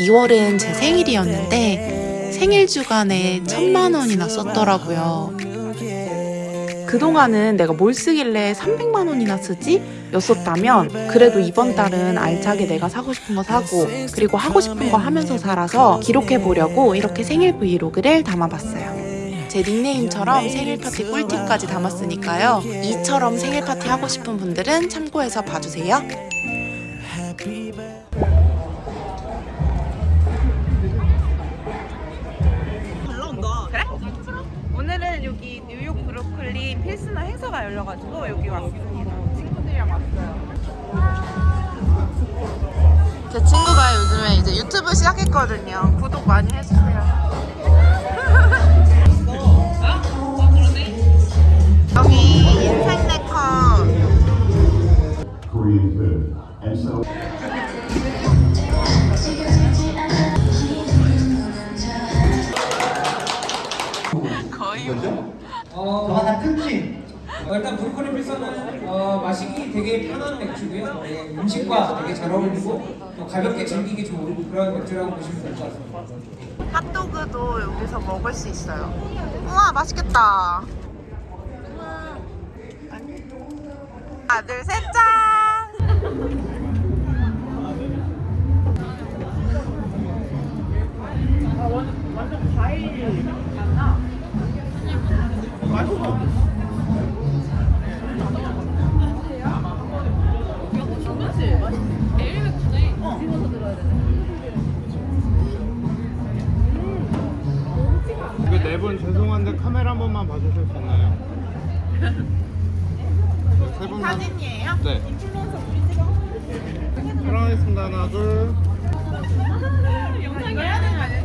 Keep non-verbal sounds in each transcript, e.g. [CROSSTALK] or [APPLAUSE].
2월은 제 생일이었는데 생일 주간에 천만 원이나 썼더라고요. 그동안은 내가 뭘 쓰길래 300만 원이나 쓰지? 였었다면 그래도 이번 달은 알차게 내가 사고 싶은 거 사고 그리고 하고 싶은 거 하면서 살아서 기록해 보려고 이렇게 생일 브이로그를 담아봤어요. 제 닉네임처럼 생일 파티 꿀팁까지 담았으니까요. 이처럼 생일 파티 하고 싶은 분들은 참고해서 봐주세요. 열려가지고 여기 왔습니다. 친구들이랑 왔어요. 제 친구가 요즘에 이제 유튜브 시작했거든요. 구독 많이 해주세요. [LAUGHS] 여기 인생 네컷 Korean food. And so 거의 어, 하나 끊지. 어, 일단 브루클린 필서는 어, 마시기 되게 편한 맥주고요. 네, 음식과 되게 잘 어울리고 또 가볍게 즐기기 좋은 그런 맥주라고 보시면 될 것 같습니다. 핫도그도 여기서 먹을 수 있어요. 우와 맛있겠다. 하나 둘셋 짠. 이거 번만 봐주실 수 있나요? 세 분만. 사진이에요? 네. 촬영하겠습니다. 하나 둘. 굿즈를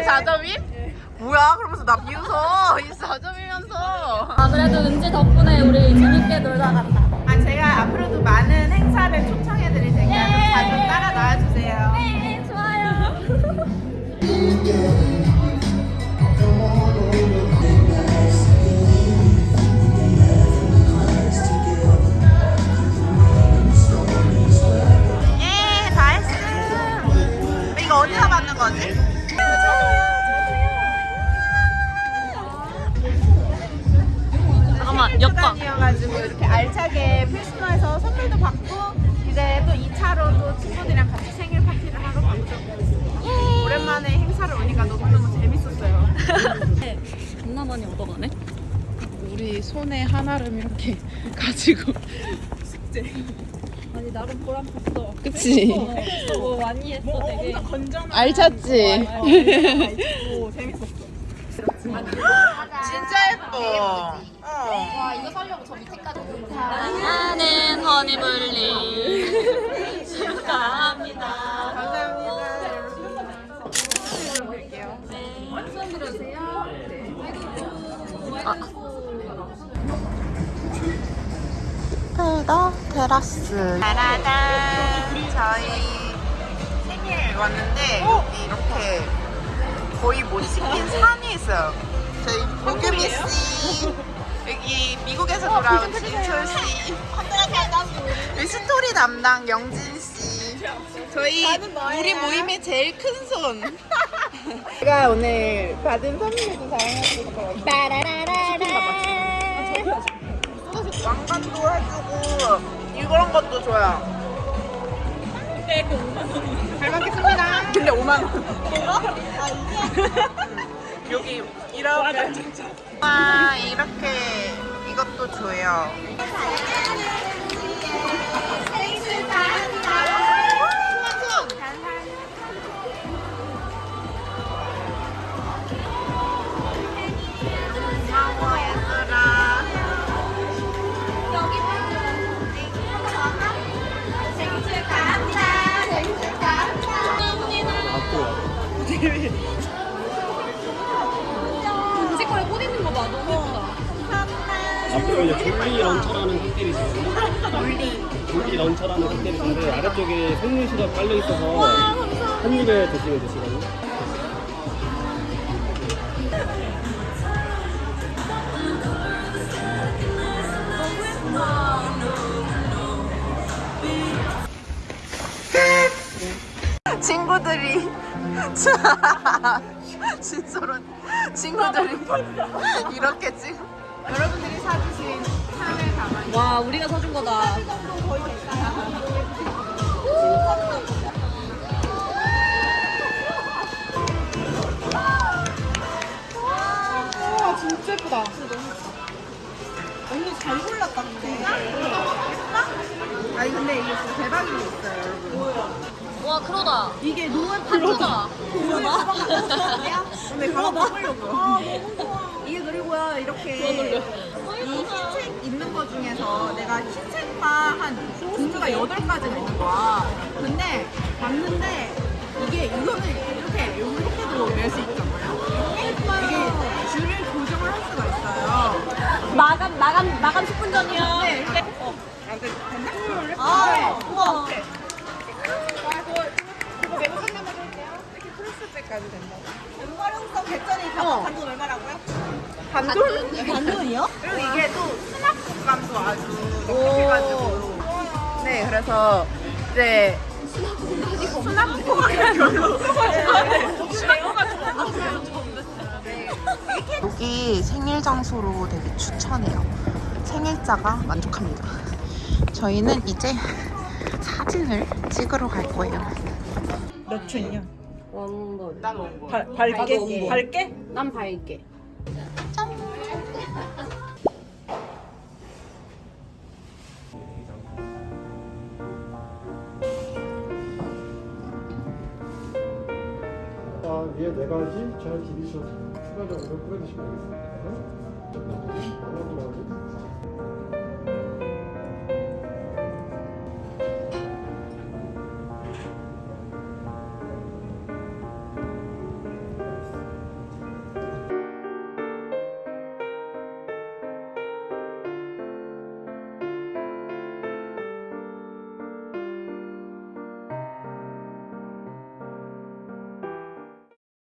24점이? 뭐야? 그러면서 나 비웃어. 24점이면서. 아 그래도 은지 덕분에 우리 재밌게 놀다 갔다. 아 제가 앞으로도 많은 행사를 초청해 드릴 테니까 좀 자주 따라 나와주세요. 네 좋아요. [LAUGHS] 8주간이어가지고 이렇게 알차게 필수노에서 선물도 받고 이제 또 2차로 또 친구들이랑 같이 생일 파티를 하러 갔죠 오랜만에 행사를 오니까 너무너무 재밌었어요. [LAUGHS] 겁나 많이 얻어가네. 우리 손에 하나름 이렇게 [LAUGHS] 가지고. 숙제. 아니 나름 보람됐어. 그치. 어, 뭐 많이 했어 뭐, 되게. 건전한 알찼지. 어, 어, [LAUGHS] 어, 재밌었어. 진짜 예뻐. 허니블리 축하합니다. 감사합니다. 여러분. 볼게요. 페더 테라스. 짜라잔. 저희 생일 왔는데 여기 이렇게 거의 못 씹힌 산이 있어요. 저희 보규미 씨. 미국에서 돌아온 진철 씨. 여기 스토리 담당 영진 씨. 저희 우리 모임의 제일 큰 손. [LAUGHS] 제가 오늘 받은 선물도 거예요. 왕관도 해주고 이런 것도 줘요. 잘 먹겠습니다. 근데 5만 원. [LAUGHS] 여기 이렇게 와 이렇게 이것도 줘요. 졸리 런처라는 칵테일이 있는데 아래쪽에 생문 시럽 깔려 있어서 한 입에 드시면 되시거든요. 친구들이 [LAUGHS] 진짜로 친구들이 이렇게 지금 여러분들이 사주신 샤넬 가방 와, 우리가 사준 거다. 와 진짜 예쁘다. 언니 잘 골랐다 근데. 예쁘다? 아니 근데 이게 진짜 대박인 게 있어요 여러분. 와, 크로다. 이게 노은 한조다. [LAUGHS] 근데 가방 먹으려고요 아 너무 좋아 이게 그리고요 이렇게 이 흰색 있는 거 중에서 내가 흰색만 한 종류가 8가지가 있는 거야 근데 봤는데 이게 이거는 이렇게 이렇게도 낼 수 있잖아요 이게 줄을 조정을 할 수가 있어요 마감, 마감, 마감 10분 전이야. 네, 이렇게 어, 아, 그 됐나? 아, 우와. 그거 메모 하나만 할게요. 이렇게 프레스백까지 된다. 활용성 개천이 단돈 얼마라고요? 반돈? 반돈이요? 그리고 이게 또 수납 공간도 아주 넉넉해가지고. 네, 그래서 이제 수납 공간이 별로. 여기 생일 장소로 되게 추천해요. 생일자가 만족합니다. 저희는 이제 사진을 찍으러 갈 거예요. 몇. 발, 밝게? 밝게? 난 밝게. 자, 위에 네 가지. 잘 디비셔서 추가적으로 뿌려주시면 되겠습니다. 바람도 하고